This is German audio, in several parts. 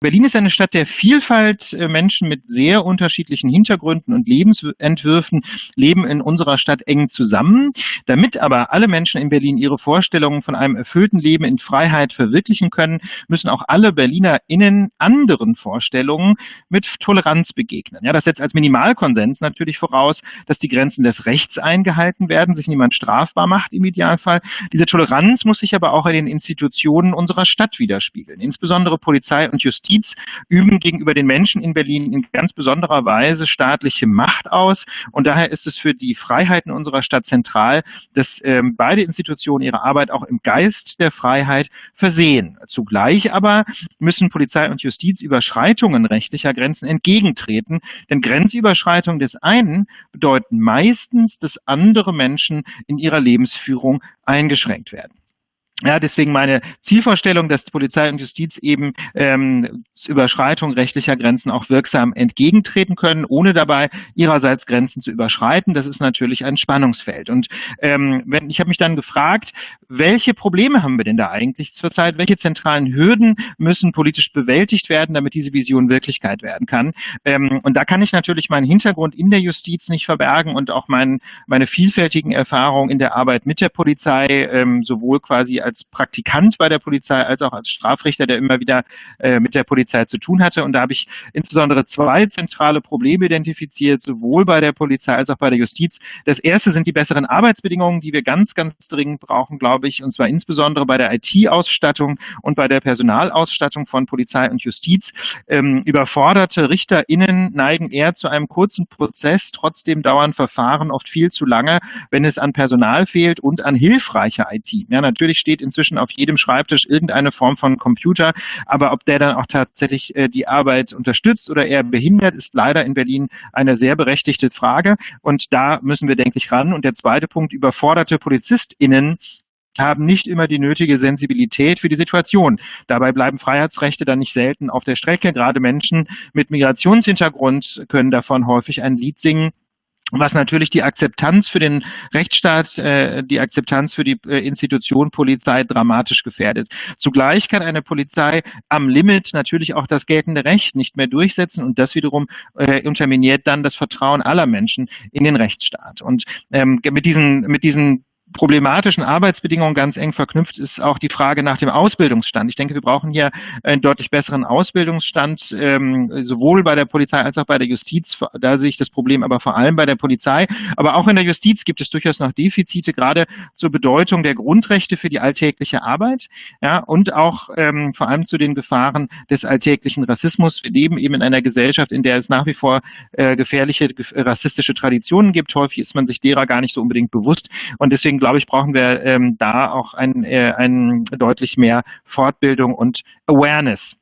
Berlin ist eine Stadt der Vielfalt. Äh, Menschen mit sehr unterschiedlichen Hintergründen und Lebensentwürfen leben in unserer Stadt eng zusammen. Damit aber alle Menschen in Berlin ihre Vorstellungen von einem erfüllten Leben in Freiheit verwirklichen können, müssen auch alle BerlinerInnen anderen Vorstellungen mit Toleranz begegnen. Ja, das setzt als Minimalkonsens natürlich voraus, dass die Grenzen des Rechts eingehalten werden, sich niemand strafbar macht im Idealfall. Diese Toleranz muss sich aber auch in den Institutionen unserer Stadt widerspiegeln. Insbesondere Polizei und Justiz Justiz üben gegenüber den Menschen in Berlin in ganz besonderer Weise staatliche Macht aus. Und daher ist es für die Freiheiten unserer Stadt zentral, dass ähm, beide Institutionen ihre Arbeit auch im Geist der Freiheit versehen. Zugleich aber müssen Polizei und Justiz Überschreitungen rechtlicher Grenzen entgegentreten, denn Grenzüberschreitungen des einen bedeuten meistens, dass andere Menschen in ihrer Lebensführung eingeschränkt werden. Ja, deswegen meine Zielvorstellung, dass Polizei und Justiz eben ähm, Überschreitung rechtlicher Grenzen auch wirksam entgegentreten können, ohne dabei ihrerseits Grenzen zu überschreiten. Das ist natürlich ein Spannungsfeld. Und ähm, wenn, ich habe mich dann gefragt, welche Probleme haben wir denn da eigentlich zurzeit? Welche zentralen Hürden müssen politisch bewältigt werden, damit diese Vision Wirklichkeit werden kann? Ähm, und da kann ich natürlich meinen Hintergrund in der Justiz nicht verbergen und auch mein, meine vielfältigen Erfahrungen in der Arbeit mit der Polizei, ähm, sowohl quasi als Praktikant bei der Polizei als auch als Strafrichter, der immer wieder äh, mit der Polizei zu tun hatte. Und da habe ich insbesondere zwei zentrale Probleme identifiziert, sowohl bei der Polizei als auch bei der Justiz. Das erste sind die besseren Arbeitsbedingungen, die wir ganz, ganz dringend brauchen, glaube ich, und zwar insbesondere bei der IT-Ausstattung und bei der Personalausstattung von Polizei und Justiz. Ähm, überforderte RichterInnen neigen eher zu einem kurzen Prozess, trotzdem dauern Verfahren oft viel zu lange, wenn es an Personal fehlt und an hilfreicher IT. Ja, natürlich steht inzwischen auf jedem Schreibtisch irgendeine Form von Computer, aber ob der dann auch tatsächlich äh, die Arbeit unterstützt oder eher behindert, ist leider in Berlin eine sehr berechtigte Frage und da müssen wir, denke ich, ran. Und der zweite Punkt, überforderte PolizistInnen haben nicht immer die nötige Sensibilität für die Situation. Dabei bleiben Freiheitsrechte dann nicht selten auf der Strecke. Gerade Menschen mit Migrationshintergrund können davon häufig ein Lied singen was natürlich die Akzeptanz für den Rechtsstaat, äh, die Akzeptanz für die äh, Institution Polizei dramatisch gefährdet. Zugleich kann eine Polizei am Limit natürlich auch das geltende Recht nicht mehr durchsetzen und das wiederum äh, unterminiert dann das Vertrauen aller Menschen in den Rechtsstaat. Und ähm, mit diesen mit diesen problematischen Arbeitsbedingungen ganz eng verknüpft ist auch die Frage nach dem Ausbildungsstand. Ich denke, wir brauchen hier einen deutlich besseren Ausbildungsstand, ähm, sowohl bei der Polizei als auch bei der Justiz. Da sehe ich das Problem aber vor allem bei der Polizei. Aber auch in der Justiz gibt es durchaus noch Defizite, gerade zur Bedeutung der Grundrechte für die alltägliche Arbeit ja, und auch ähm, vor allem zu den Gefahren des alltäglichen Rassismus. Wir leben eben in einer Gesellschaft, in der es nach wie vor äh, gefährliche rassistische Traditionen gibt. Häufig ist man sich derer gar nicht so unbedingt bewusst. Und deswegen deswegen glaube ich, brauchen wir ähm, da auch ein, äh, ein deutlich mehr Fortbildung und Awareness.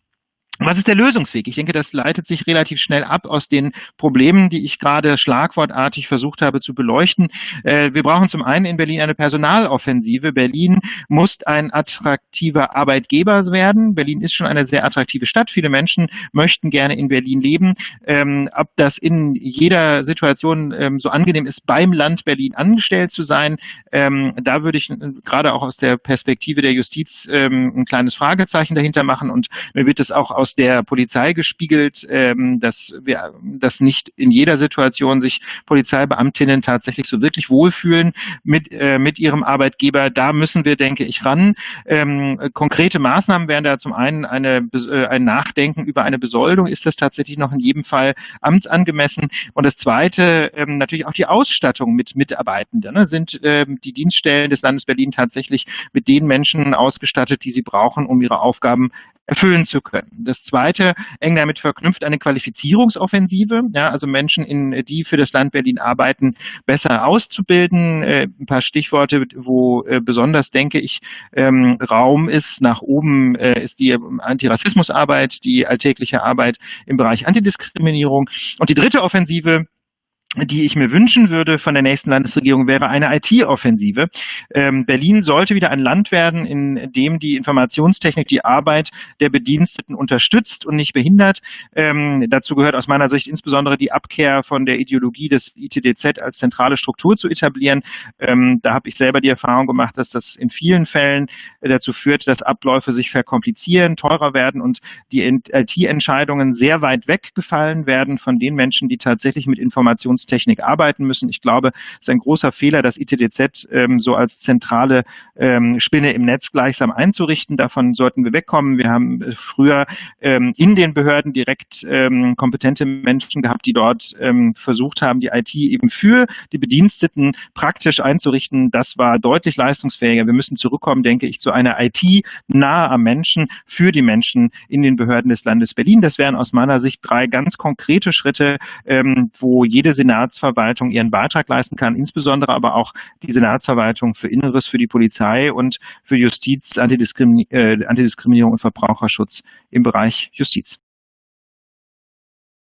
Was ist der Lösungsweg? Ich denke, das leitet sich relativ schnell ab aus den Problemen, die ich gerade schlagwortartig versucht habe zu beleuchten. Äh, wir brauchen zum einen in Berlin eine Personaloffensive. Berlin muss ein attraktiver Arbeitgeber werden. Berlin ist schon eine sehr attraktive Stadt. Viele Menschen möchten gerne in Berlin leben. Ähm, ob das in jeder Situation ähm, so angenehm ist, beim Land Berlin angestellt zu sein, ähm, da würde ich gerade auch aus der Perspektive der Justiz ein kleines Fragezeichen dahinter machen und mir wird es auch aus aus der Polizei gespiegelt, ähm, dass wir, dass nicht in jeder Situation sich Polizeibeamtinnen tatsächlich so wirklich wohlfühlen mit äh, mit ihrem Arbeitgeber. Da müssen wir, denke ich, ran. Ähm, konkrete Maßnahmen wären da zum einen eine, äh, ein Nachdenken über eine Besoldung. Ist das tatsächlich noch in jedem Fall amtsangemessen? Und das Zweite ähm, natürlich auch die Ausstattung mit Mitarbeitenden. Ne? Sind ähm, die Dienststellen des Landes Berlin tatsächlich mit den Menschen ausgestattet, die sie brauchen, um ihre Aufgaben erfüllen zu können. Das zweite, eng damit verknüpft, eine Qualifizierungsoffensive, ja, also Menschen, in, die für das Land Berlin arbeiten, besser auszubilden. Äh, ein paar Stichworte, wo äh, besonders, denke ich, ähm, Raum ist nach oben, äh, ist die Antirassismusarbeit, die alltägliche Arbeit im Bereich Antidiskriminierung. Und die dritte Offensive, die ich mir wünschen würde von der nächsten Landesregierung, wäre eine IT-Offensive. Ähm, Berlin sollte wieder ein Land werden, in dem die Informationstechnik die Arbeit der Bediensteten unterstützt und nicht behindert. Ähm, dazu gehört aus meiner Sicht insbesondere die Abkehr von der Ideologie des ITDZ als zentrale Struktur zu etablieren. Ähm, da habe ich selber die Erfahrung gemacht, dass das in vielen Fällen dazu führt, dass Abläufe sich verkomplizieren, teurer werden und die IT-Entscheidungen sehr weit weggefallen werden von den Menschen, die tatsächlich mit Informations Informationstechnik arbeiten müssen. Ich glaube, es ist ein großer Fehler, das ITDZ ähm, so als zentrale ähm, Spinne im Netz gleichsam einzurichten. Davon sollten wir wegkommen. Wir haben äh, früher ähm, in den Behörden direkt ähm, kompetente Menschen gehabt, die dort ähm, versucht haben, die IT eben für die Bediensteten praktisch einzurichten. Das war deutlich leistungsfähiger. Wir müssen zurückkommen, denke ich, zu einer IT nahe am Menschen, für die Menschen in den Behörden des Landes Berlin. Das wären aus meiner Sicht drei ganz konkrete Schritte, ähm, wo jede Senatsverwaltung ihren Beitrag leisten kann, insbesondere aber auch die Senatsverwaltung für Inneres, für die Polizei und für Justiz, Antidiskrimin äh, Antidiskriminierung und Verbraucherschutz im Bereich Justiz.